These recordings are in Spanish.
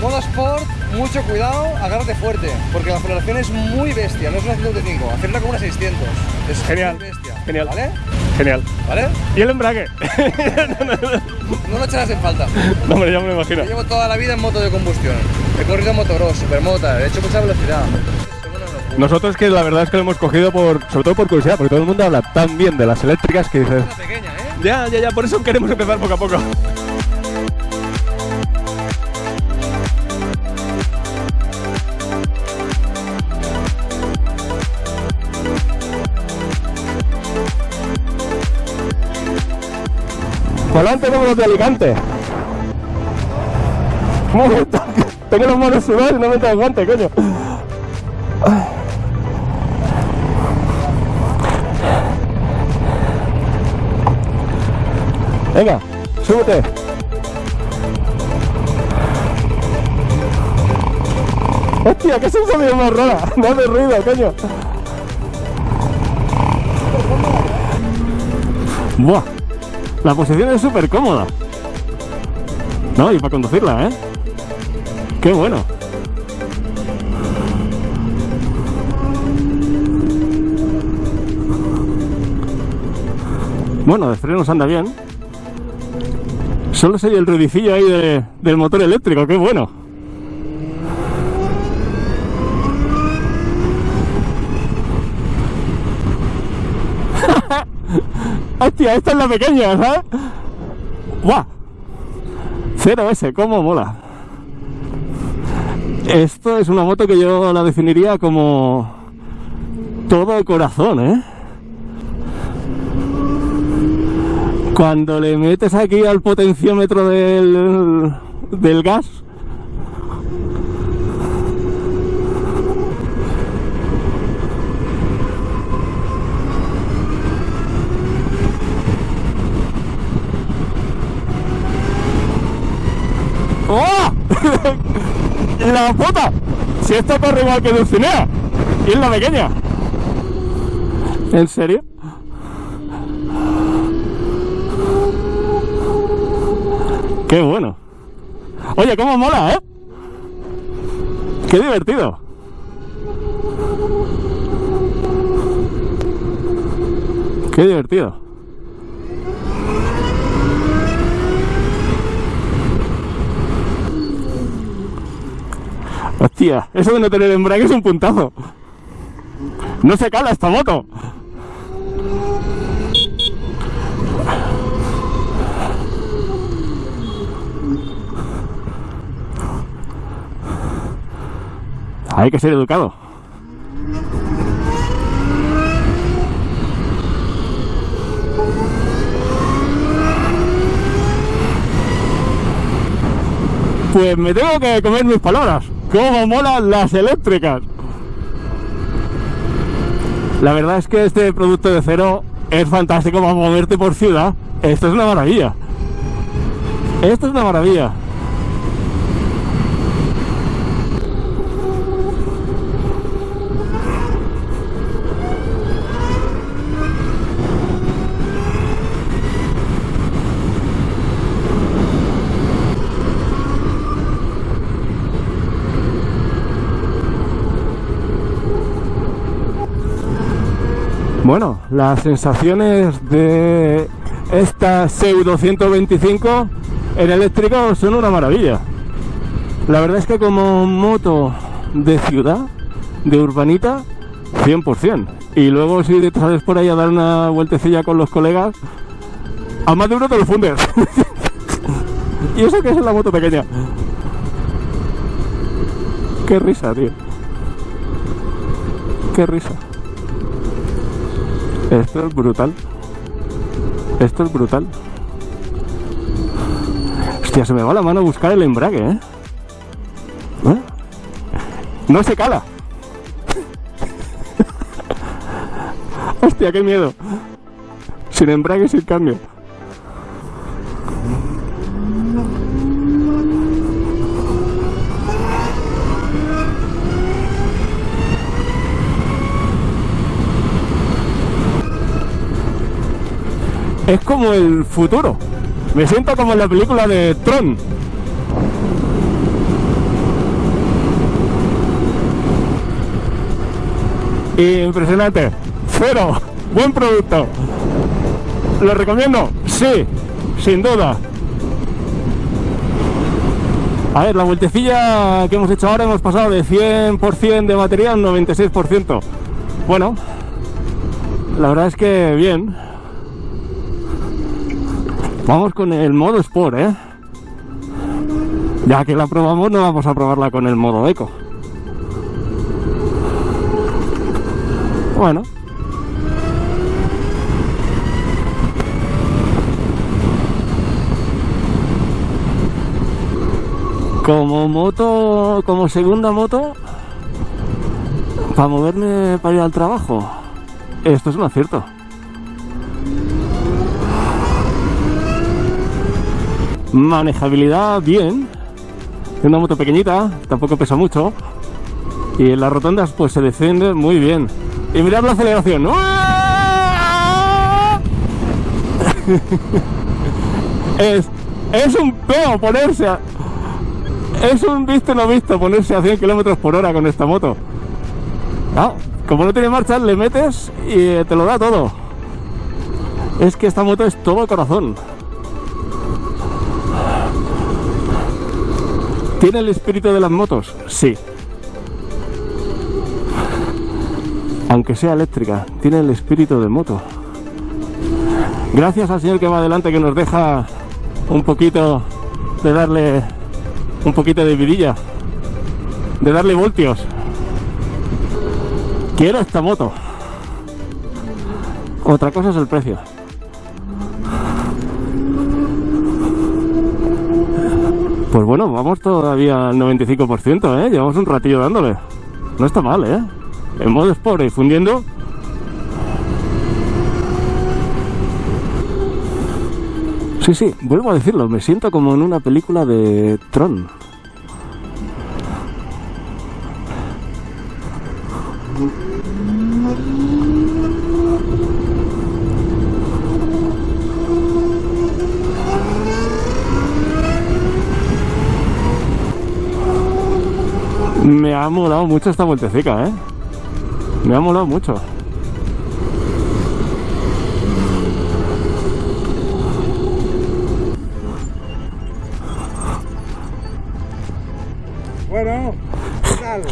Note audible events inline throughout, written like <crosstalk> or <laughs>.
Modo Sport, mucho cuidado, agárrate fuerte, porque la aceleración es muy bestia, no es una 125, hacerla como una 600. Es Genial, muy bestia. genial. ¿Vale? Genial. ¿Vale? ¿Y el embrague? <laughs> No lo echarás en falta. no, hombre, ya me lo imagino. Yo llevo toda la vida en moto de combustión. He corrido motocross, supermota, he hecho mucha velocidad. Nosotros que la verdad es que lo hemos cogido por, sobre todo por curiosidad, porque todo el mundo habla tan bien de las eléctricas que dices, pequeña, ¿eh? ya, ya, ya, por eso queremos empezar poco a poco. Volante como los de Alicante. Un tengo los manos sudadas y no me tengo guante, coño. Venga, súbete. Hostia, qué sensación más rara. <laughs> No ruido, coño. Buah. La posición es súper cómoda. No, y para conducirla, ¿eh? Qué bueno. Bueno, de frenos anda bien. Solo se oye el ruidicillo ahí de- del motor eléctrico, qué bueno. <laughs> Hostia, esta es la pequeña, ¿sabes? ¡Guau! Cero S, cómo mola. Esto es una moto que yo la definiría como todo corazón, ¿eh? Cuando le metes aquí al potenciómetro del, del gas, ¡Oh! <laughs> ¡La puta! Si esto corre igual que Dulcinea. Y es la pequeña. ¿En serio? ¡Qué bueno! Oye, cómo mola, ¿eh? ¡Qué divertido! ¡Qué divertido! Hostia, eso de no tener embrague es un puntazo. No se cala esta moto. Hay que ser educado. Pues me tengo que comer mis palabras. ¿Cómo molan las eléctricas? La verdad es que este producto de cero es fantástico para moverte por ciudad. Esto es una maravilla. Esto es una maravilla. Bueno, las sensaciones de esta pseudo 125 en eléctrico son una maravilla. La verdad es que como moto de ciudad, de urbanita, 100%. Y luego si te sales por ahí a dar una vueltecilla con los colegas, a más de uno te lo fundes. <laughs> y eso que es la moto pequeña. Qué risa, tío. Qué risa. Esto es brutal. Esto es brutal. Hostia, se me va la mano a buscar el embrague, ¿eh? ¿Eh? No se cala. <laughs> Hostia, qué miedo. Sin embrague, sin cambio. es como el futuro. Me siento como en la película de Tron. Impresionante. Cero. Buen producto. ¿Lo recomiendo? Sí, sin duda. A ver, la vueltecilla que hemos hecho ahora hemos pasado de 100% de batería a un 96%. Bueno, la verdad es que bien. Vamos con el modo Sport, ¿eh? Ya que la probamos, no vamos a probarla con el modo Eco. Bueno. Como moto, como segunda moto, para moverme para ir al trabajo, esto es un acierto. Manejabilidad bien, es una moto pequeñita, tampoco pesa mucho. Y en las rotondas pues se desciende muy bien. Y mirad la aceleración. <laughs> es, es un peo ponerse a, Es un visto no visto ponerse a 100 km por hora con esta moto. Ah, como no tiene marcha, le metes y te lo da todo. Es que esta moto es todo corazón. ¿Tiene el espíritu de las motos? Sí. Aunque sea eléctrica, tiene el espíritu de moto. Gracias al señor que va adelante que nos deja un poquito de darle un poquito de vidilla, de darle voltios. Quiero esta moto. Otra cosa es el precio. Pues bueno, vamos todavía al 95%, ¿eh? Llevamos un ratillo dándole. No está mal, ¿eh? En modo Sport y fundiendo. Sí, sí, vuelvo a decirlo, me siento como en una película de Tron. Me ha molado mucho esta vueltecica, ¿eh? Me ha molado mucho. Bueno, ¿qué tal?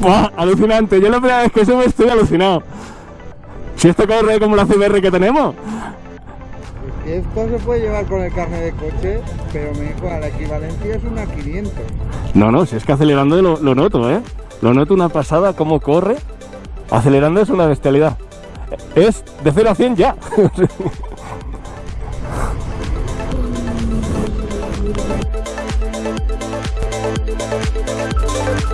Buah, alucinante, yo la primera vez que subo estoy alucinado. Si esto corre como la CBR que tenemos. Esto se puede llevar con el carnet de coche, pero me dijo, la equivalencia es una 500. No, no, si es que acelerando lo, lo noto, ¿eh? Lo noto una pasada, cómo corre. Acelerando es una bestialidad. Es de 0 a 100 ya. <laughs>